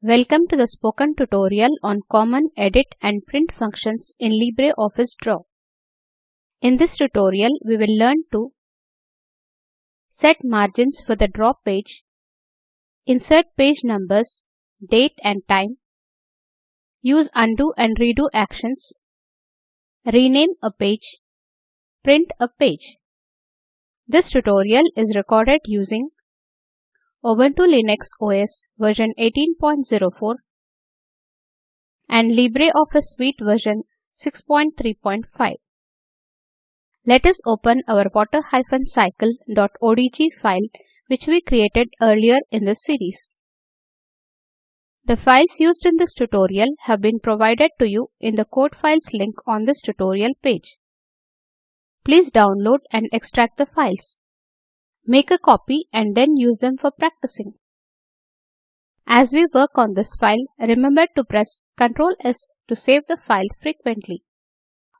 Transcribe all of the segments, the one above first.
Welcome to the spoken tutorial on common edit and print functions in LibreOffice Draw. In this tutorial, we will learn to set margins for the draw page, insert page numbers, date and time, use undo and redo actions, rename a page, print a page. This tutorial is recorded using Ubuntu Linux OS version 18.04 and LibreOffice Suite version 6.3.5. Let us open our water-cycle.odg file which we created earlier in this series. The files used in this tutorial have been provided to you in the code files link on this tutorial page. Please download and extract the files. Make a copy and then use them for practicing. As we work on this file, remember to press Ctrl S to save the file frequently.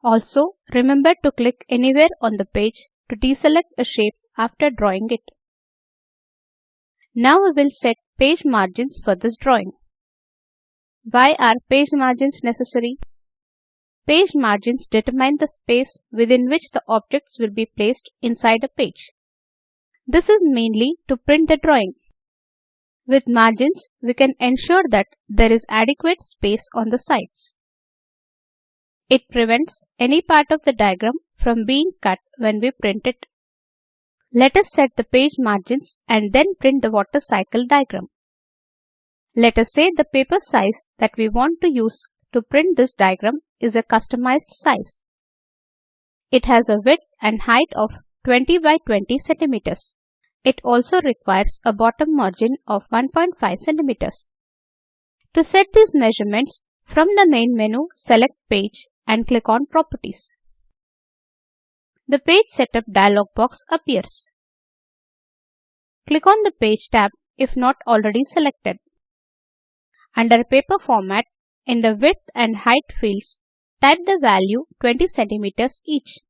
Also, remember to click anywhere on the page to deselect a shape after drawing it. Now we will set page margins for this drawing. Why are page margins necessary? Page margins determine the space within which the objects will be placed inside a page. This is mainly to print the drawing. With margins, we can ensure that there is adequate space on the sides. It prevents any part of the diagram from being cut when we print it. Let us set the page margins and then print the water cycle diagram. Let us say the paper size that we want to use to print this diagram is a customized size. It has a width and height of 20 by 20 centimeters. It also requires a bottom margin of 1.5 cm. To set these measurements, from the main menu, select Page and click on Properties. The Page Setup dialog box appears. Click on the Page tab if not already selected. Under Paper Format, in the Width and Height fields, type the value 20 cm each.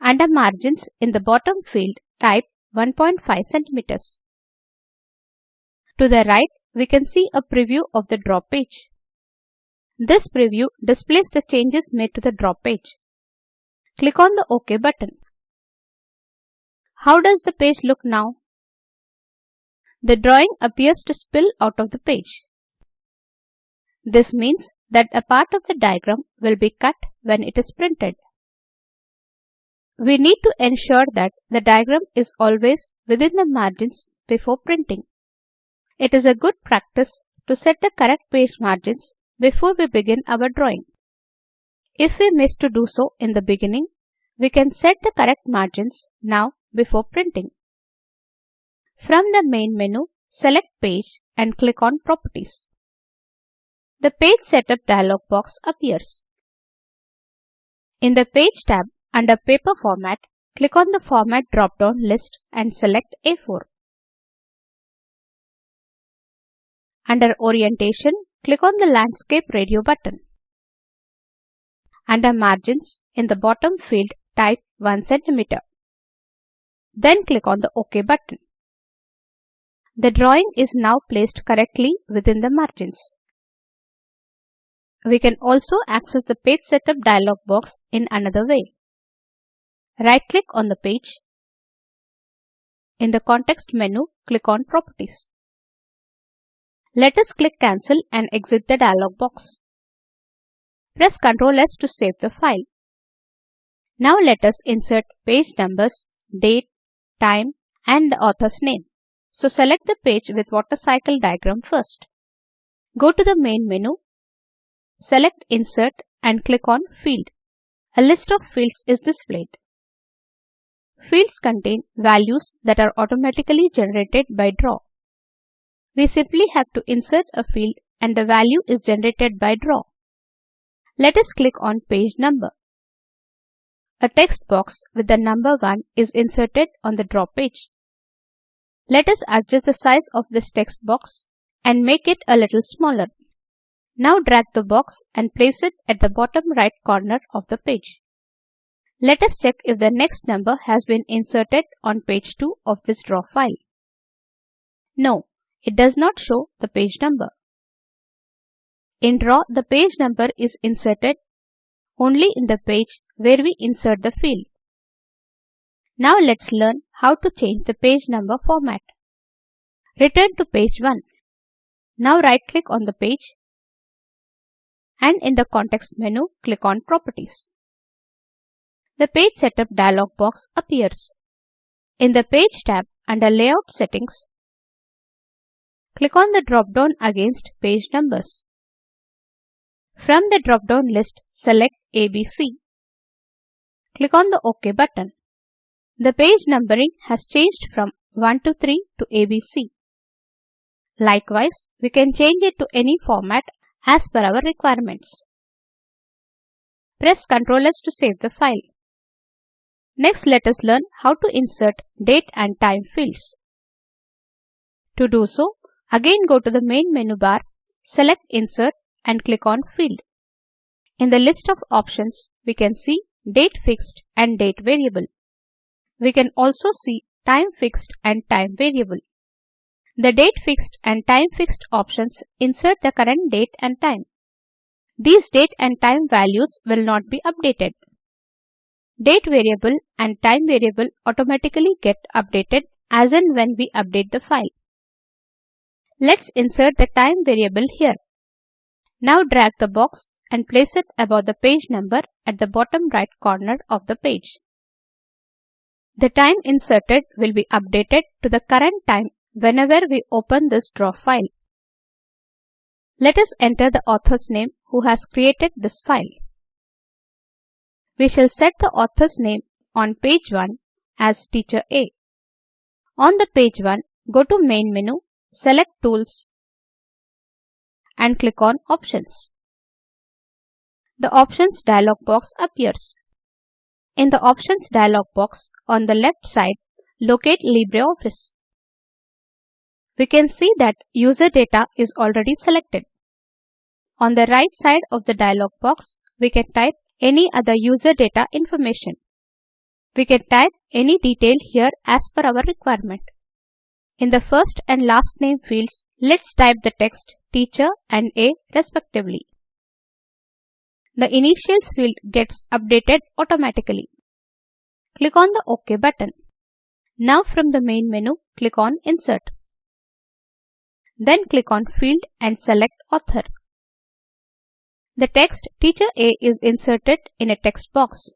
Under margins in the bottom field, type 1.5 cm. To the right, we can see a preview of the draw page. This preview displays the changes made to the draw page. Click on the OK button. How does the page look now? The drawing appears to spill out of the page. This means that a part of the diagram will be cut when it is printed. We need to ensure that the diagram is always within the margins before printing. It is a good practice to set the correct page margins before we begin our drawing. If we miss to do so in the beginning, we can set the correct margins now before printing. From the main menu, select Page and click on Properties. The Page Setup dialog box appears. In the Page tab, under Paper Format, click on the Format drop-down list and select A4. Under Orientation, click on the Landscape Radio button. Under Margins, in the bottom field, type 1 cm. Then click on the OK button. The drawing is now placed correctly within the margins. We can also access the Page Setup dialog box in another way. Right-click on the page. In the context menu, click on Properties. Let us click Cancel and exit the dialog box. Press Ctrl S to save the file. Now let us insert page numbers, date, time and the author's name. So select the page with water cycle diagram first. Go to the main menu, select Insert and click on Field. A list of fields is displayed. Fields contain values that are automatically generated by draw. We simply have to insert a field and the value is generated by draw. Let us click on page number. A text box with the number 1 is inserted on the draw page. Let us adjust the size of this text box and make it a little smaller. Now drag the box and place it at the bottom right corner of the page. Let us check if the next number has been inserted on page 2 of this draw file. No, it does not show the page number. In Draw, the page number is inserted only in the page where we insert the field. Now let's learn how to change the page number format. Return to page 1. Now right click on the page and in the context menu click on Properties. The Page Setup dialog box appears. In the Page tab under Layout Settings, click on the drop-down against page numbers. From the drop-down list, select ABC. Click on the OK button. The page numbering has changed from 1 to 3 to ABC. Likewise, we can change it to any format as per our requirements. Press Ctrl S to save the file. Next, let us learn how to insert date and time fields. To do so, again go to the main menu bar, select Insert and click on Field. In the list of options, we can see Date Fixed and Date Variable. We can also see Time Fixed and Time Variable. The Date Fixed and Time Fixed options insert the current date and time. These date and time values will not be updated. Date variable and time variable automatically get updated as and when we update the file. Let's insert the time variable here. Now drag the box and place it above the page number at the bottom right corner of the page. The time inserted will be updated to the current time whenever we open this draw file. Let us enter the author's name who has created this file. We shall set the author's name on page 1 as teacher A. On the page 1, go to main menu, select tools and click on Options. The Options dialog box appears. In the Options dialog box on the left side, locate LibreOffice. We can see that user data is already selected. On the right side of the dialog box, we can type any other user data information. We can type any detail here as per our requirement. In the first and last name fields, let's type the text teacher and A respectively. The initials field gets updated automatically. Click on the OK button. Now from the main menu, click on Insert. Then click on Field and select Author. The text Teacher A is inserted in a text box.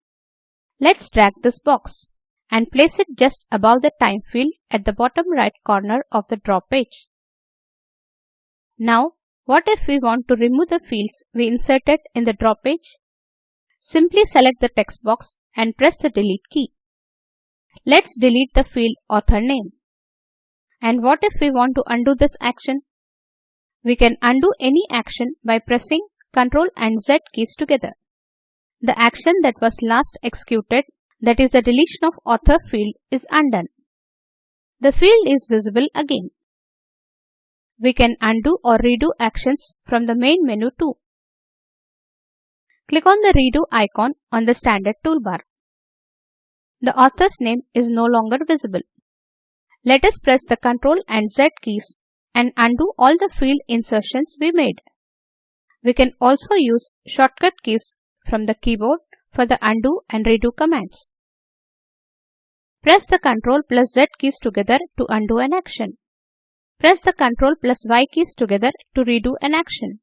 Let's drag this box and place it just above the time field at the bottom right corner of the draw page. Now, what if we want to remove the fields we inserted in the draw page? Simply select the text box and press the delete key. Let's delete the field author name. And what if we want to undo this action? We can undo any action by pressing Ctrl and Z keys together. The action that was last executed that is the deletion of author field is undone. The field is visible again. We can undo or redo actions from the main menu too. Click on the redo icon on the standard toolbar. The author's name is no longer visible. Let us press the Ctrl and Z keys and undo all the field insertions we made. We can also use shortcut keys from the keyboard for the undo and redo commands. Press the Ctrl plus Z keys together to undo an action. Press the Ctrl plus Y keys together to redo an action.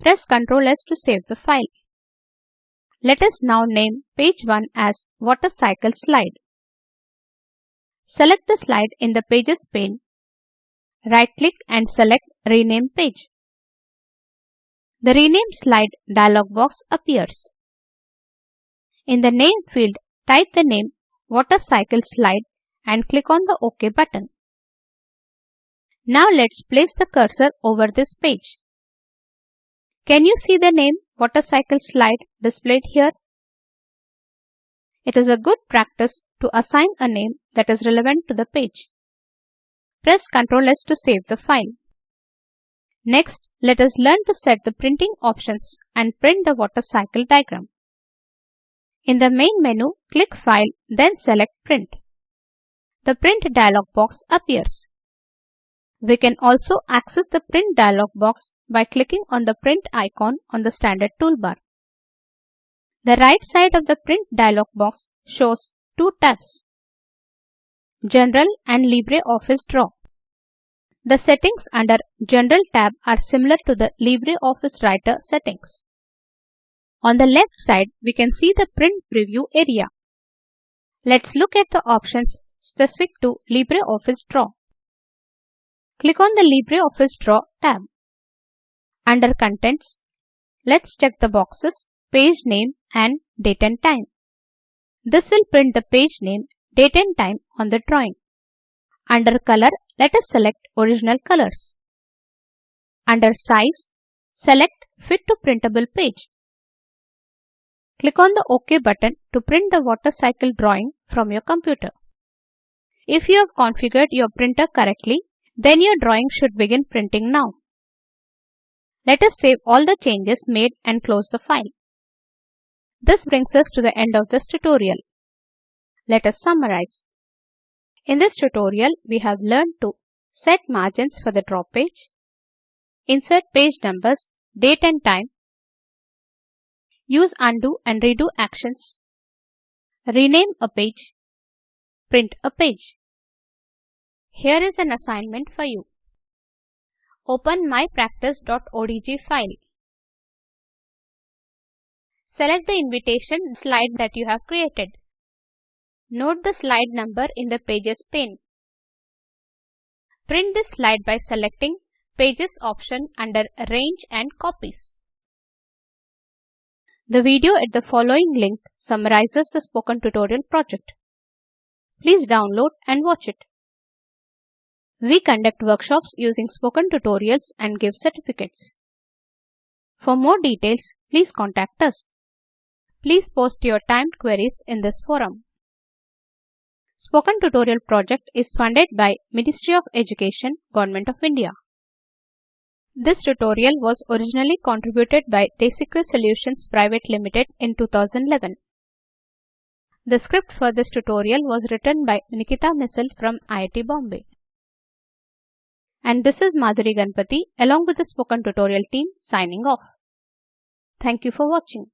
Press Ctrl S to save the file. Let us now name page 1 as Water Cycle Slide. Select the slide in the Pages pane. Right-click and select Rename Page. The Rename Slide dialog box appears. In the Name field, type the name Water Cycle Slide and click on the OK button. Now let's place the cursor over this page. Can you see the name Water Cycle Slide displayed here? It is a good practice to assign a name that is relevant to the page. Press Ctrl S to save the file. Next, let us learn to set the printing options and print the water cycle diagram. In the main menu, click File, then select Print. The Print dialog box appears. We can also access the print dialog box by clicking on the print icon on the standard toolbar. The right side of the print dialog box shows two tabs, General and LibreOffice Draw. The settings under General tab are similar to the LibreOffice Writer settings. On the left side, we can see the print preview area. Let's look at the options specific to LibreOffice Draw. Click on the LibreOffice Draw tab. Under Contents, let's check the boxes Page Name and Date and Time. This will print the page name, date and time on the drawing. Under Color, let us select Original Colors. Under Size, select Fit to Printable Page. Click on the OK button to print the water cycle drawing from your computer. If you have configured your printer correctly, then your drawing should begin printing now. Let us save all the changes made and close the file. This brings us to the end of this tutorial. Let us summarize. In this tutorial, we have learned to set margins for the draw page, insert page numbers, date and time, Use undo and redo actions. Rename a page. Print a page. Here is an assignment for you. Open mypractice.odg file. Select the invitation slide that you have created. Note the slide number in the Pages pane. Print this slide by selecting Pages option under Range and Copies. The video at the following link summarizes the spoken tutorial project. Please download and watch it. We conduct workshops using spoken tutorials and give certificates. For more details, please contact us. Please post your timed queries in this forum. Spoken Tutorial project is funded by Ministry of Education, Government of India. This tutorial was originally contributed by Desicrew Solutions Private Limited in 2011. The script for this tutorial was written by Nikita Missile from IIT Bombay. And this is Madhuri Ganpati along with the spoken tutorial team signing off. Thank you for watching.